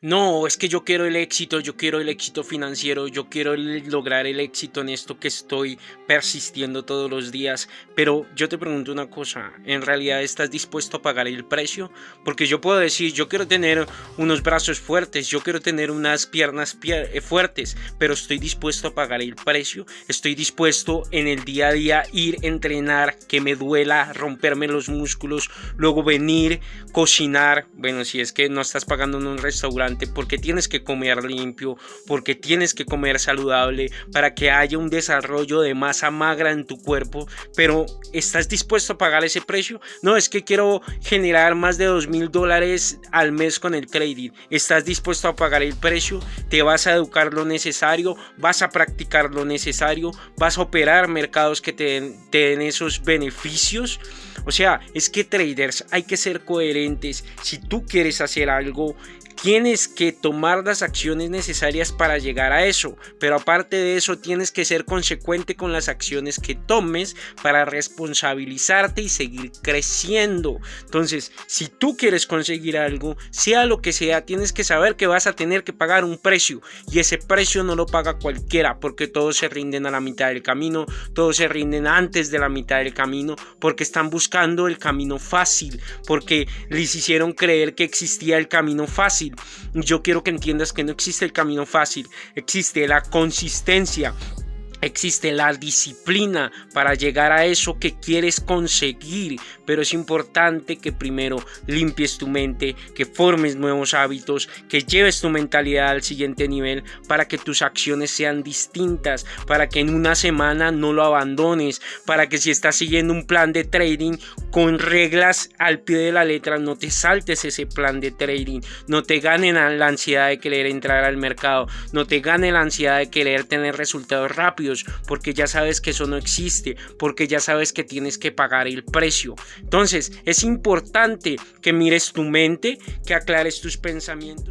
No, es que yo quiero el éxito, yo quiero el éxito financiero, yo quiero lograr el éxito en esto que estoy persistiendo todos los días. Pero yo te pregunto una cosa, ¿en realidad estás dispuesto a pagar el precio? Porque yo puedo decir, yo quiero tener unos brazos fuertes, yo quiero tener unas piernas eh, fuertes, pero estoy dispuesto a pagar el precio. Estoy dispuesto en el día a día ir, entrenar, que me duela, romperme los músculos, luego venir, cocinar. Bueno, si es que no estás pagando en un restaurante porque tienes que comer limpio, porque tienes que comer saludable, para que haya un desarrollo de masa magra en tu cuerpo, pero ¿estás dispuesto a pagar ese precio? No, es que quiero generar más de dos mil dólares al mes con el trading. ¿Estás dispuesto a pagar el precio? ¿Te vas a educar lo necesario? ¿Vas a practicar lo necesario? ¿Vas a operar mercados que te te den esos beneficios? O sea, es que traders hay que ser coherentes. Si tú quieres hacer algo, tienes que tomar las acciones necesarias para llegar a eso, pero aparte de eso tienes que ser consecuente con las acciones que tomes para responsabilizarte y seguir creciendo. Entonces, si tú quieres conseguir algo, sea lo que sea, tienes que saber que vas a tener que pagar un precio y ese precio no lo paga cualquiera porque todos se rinden a la mitad del camino, todos se rinden antes de la mitad del camino porque están buscando el camino fácil, porque les hicieron creer que existía el camino fácil. Yo quiero que entiendas que no existe el camino fácil, existe la consistencia, Existe la disciplina para llegar a eso que quieres conseguir, pero es importante que primero limpies tu mente, que formes nuevos hábitos, que lleves tu mentalidad al siguiente nivel para que tus acciones sean distintas, para que en una semana no lo abandones, para que si estás siguiendo un plan de trading con reglas al pie de la letra, no te saltes ese plan de trading, no te ganen la ansiedad de querer entrar al mercado, no te gane la ansiedad de querer tener resultados rápidos porque ya sabes que eso no existe, porque ya sabes que tienes que pagar el precio. Entonces, es importante que mires tu mente, que aclares tus pensamientos.